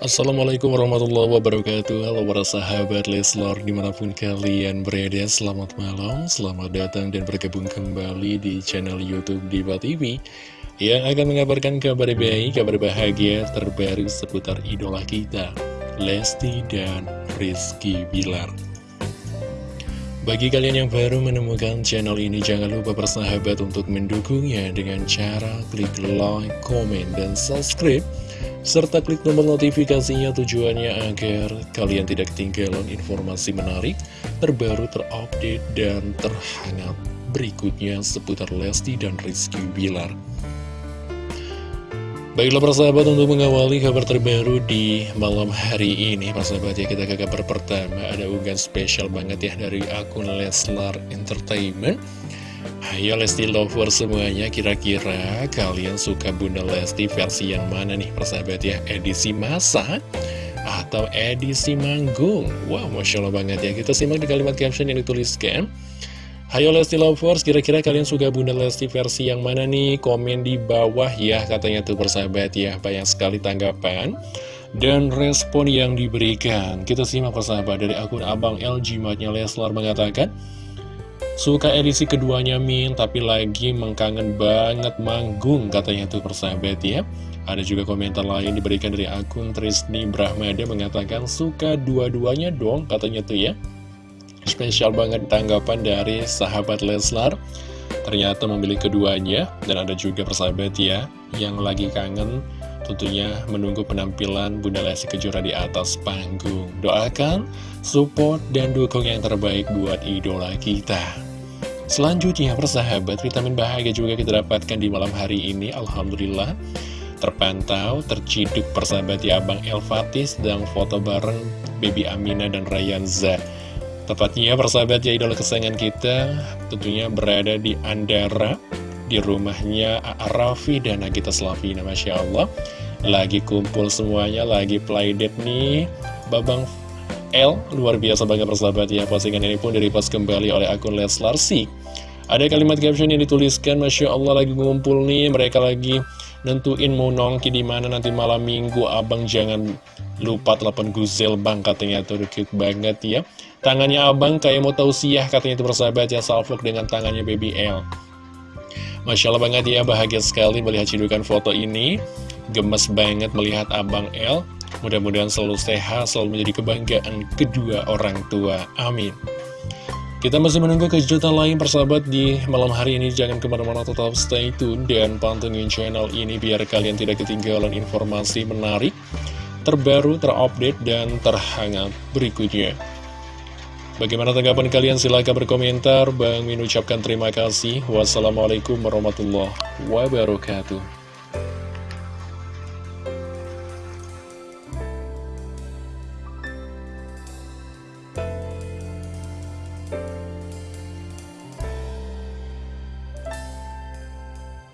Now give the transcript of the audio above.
Assalamualaikum warahmatullahi wabarakatuh. Halo para sahabat Leslar Di mana pun kalian berada Selamat malam, selamat datang dan bergabung kembali Di channel Youtube Diva TV Yang akan mengabarkan kabar baik Kabar bahagia terbaru seputar idola kita Lesti dan Rizky Bilar. Bagi kalian yang baru menemukan channel ini, jangan lupa bersahabat untuk mendukungnya dengan cara klik like, komen, dan subscribe serta klik tombol notifikasinya tujuannya agar kalian tidak ketinggalan informasi menarik, terbaru, terupdate, dan terhangat berikutnya seputar Lesti dan Rizky Bilar. Baiklah persahabat untuk mengawali kabar terbaru di malam hari ini Persahabat ya kita ke kabar pertama Ada unggahan spesial banget ya dari akun Leslar Entertainment Ayo Lesti Lover semuanya, kira-kira kalian suka Bunda Lesti versi yang mana nih persahabat ya? Edisi masa atau edisi manggung? Wow, Masya Allah banget ya. Kita simak di kalimat caption yang dituliskan. Hayo Lesti Lovers, kira-kira kalian suka Bunda Lesti versi yang mana nih? Komen di bawah ya, katanya tuh persahabat ya. Banyak sekali tanggapan dan respon yang diberikan. Kita simak persahabat dari akun Abang LG Matnya Leslar mengatakan, Suka edisi keduanya Min, tapi lagi mengkangen banget manggung katanya tuh persahabat ya. Ada juga komentar lain diberikan dari akun Trisni Brahmada mengatakan suka dua-duanya dong katanya tuh ya. Spesial banget tanggapan dari sahabat Leslar. Ternyata memilih keduanya dan ada juga persahabat ya yang lagi kangen tentunya menunggu penampilan Bunda Lesti Kejora di atas panggung. Doakan, support, dan dukung yang terbaik buat idola kita. Selanjutnya persahabat vitamin bahagia juga kita dapatkan di malam hari ini Alhamdulillah terpantau, terciduk persahabat ya Abang Elvatis dan foto bareng Baby Amina dan Rayanza Tepatnya persahabat ya idola kesayangan kita tentunya berada di Andara di rumahnya Arafi dan Nagita Slavina Masya Allah lagi kumpul semuanya, lagi playdate nih Babang L luar biasa banget persahabat ya postingan ini pun direpost kembali oleh akun Leslar Sik ada kalimat caption yang dituliskan, Masya Allah lagi ngumpul nih, mereka lagi nentuin mau nongki di mana nanti malam minggu, abang jangan lupa telepon Guzel bang, katanya tuh cute banget ya. Tangannya abang kayak mau tausiah, katanya itu bersahabat ya, salvok dengan tangannya baby L. Masya Allah banget ya, bahagia sekali melihat cidukan foto ini. Gemes banget melihat abang L. Mudah-mudahan selalu sehat, selalu menjadi kebanggaan kedua orang tua. Amin. Kita masih menunggu kejutan lain persahabat di malam hari ini Jangan ke mana-mana tetap stay tune dan pantengin channel ini Biar kalian tidak ketinggalan informasi menarik Terbaru, terupdate, dan terhangat berikutnya Bagaimana tanggapan kalian? Silahkan berkomentar. Bang Min ucapkan terima kasih. Wassalamualaikum warahmatullahi wabarakatuh